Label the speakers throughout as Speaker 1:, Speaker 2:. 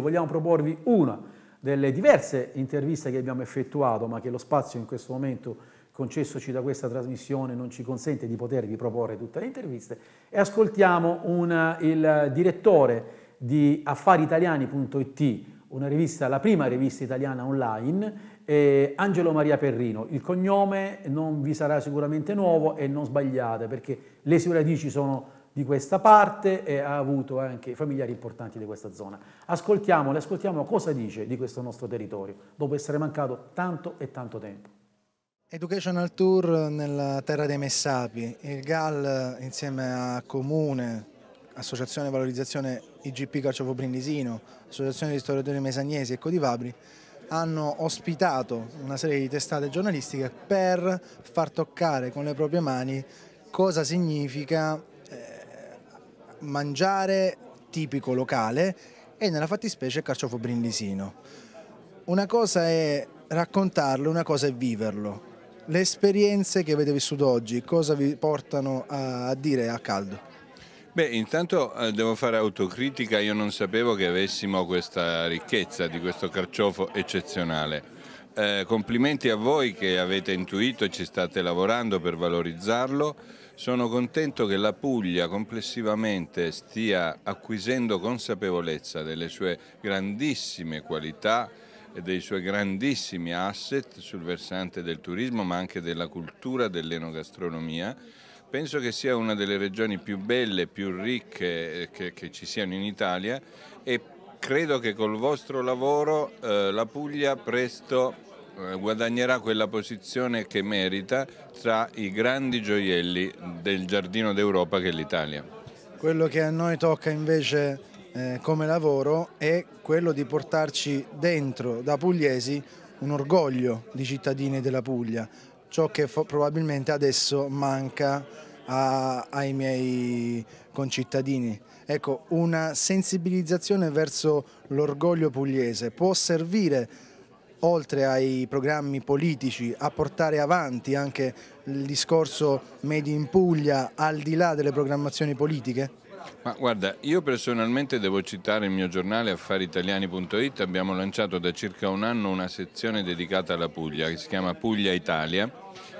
Speaker 1: Vogliamo proporvi una delle diverse interviste che abbiamo effettuato, ma che lo spazio in questo momento concessoci da questa trasmissione non ci consente di potervi proporre tutte le interviste, e ascoltiamo una, il direttore di affaritaliani.it, una rivista, la prima rivista italiana online, eh, Angelo Maria Perrino. Il cognome non vi sarà sicuramente nuovo e non sbagliate perché le sue radici sono di questa parte e ha avuto anche familiari importanti di questa zona. Ascoltiamole, ascoltiamo cosa dice di questo nostro territorio, dopo essere mancato tanto e tanto tempo.
Speaker 2: Educational Tour nella terra dei Messapi, il GAL insieme a Comune, Associazione Valorizzazione IGP Carciofo Brindisino, Associazione di Storiatori Mesagnesi e Codivabri hanno ospitato una serie di testate giornalistiche per far toccare con le proprie mani cosa significa mangiare tipico locale e nella fattispecie carciofo brindisino. Una cosa è raccontarlo, una cosa è viverlo. Le esperienze che avete vissuto oggi, cosa vi portano a, dire a caldo?
Speaker 3: Beh, intanto eh, devo fare autocritica, io non sapevo che avessimo questa ricchezza di questo carciofo eccezionale. Eh, complimenti a voi che avete intuito e ci state lavorando per valorizzarlo. Sono contento che la Puglia complessivamente stia acquisendo consapevolezza delle sue grandissime qualità e dei suoi grandissimi asset sul versante del turismo ma anche della cultura, dell'enogastronomia. Penso che sia una delle regioni più belle, più ricche eh, che, che ci siano in Italia e credo che col vostro lavoro eh, la Puglia presto eh, guadagnerà quella posizione che merita tra i grandi gioielli del giardino d'Europa che è l'Italia.
Speaker 2: Quello che a noi tocca invece eh, come lavoro è quello di portarci dentro da pugliesi un orgoglio di cittadini della Puglia, ciò che probabilmente adesso manca a, ai miei concittadini. Ecco, una sensibilizzazione verso l'orgoglio pugliese può servire oltre ai programmi politici, a portare avanti anche il discorso Made in Puglia al di là delle programmazioni politiche?
Speaker 3: Ma guarda, io personalmente devo citare il mio giornale affaritaliani.it, abbiamo lanciato da circa un anno una sezione dedicata alla Puglia che si chiama Puglia Italia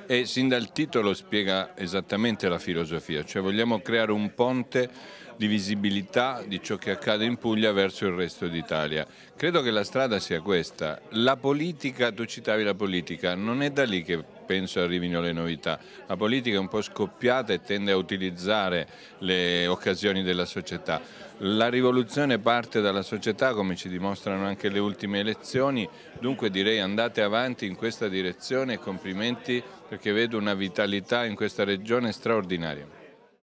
Speaker 3: e sin dal titolo spiega esattamente la filosofia, cioè vogliamo creare un ponte di visibilità di ciò che accade in Puglia verso il resto d'Italia. Credo che la strada sia questa. La politica, tu citavi la politica, non è da lì che penso arrivino le novità. La politica è un po' scoppiata e tende a utilizzare le occasioni della società. La rivoluzione parte dalla società come ci dimostrano anche le ultime elezioni, dunque direi andate avanti in questa direzione e complimenti perché vedo una vitalità in questa regione straordinaria.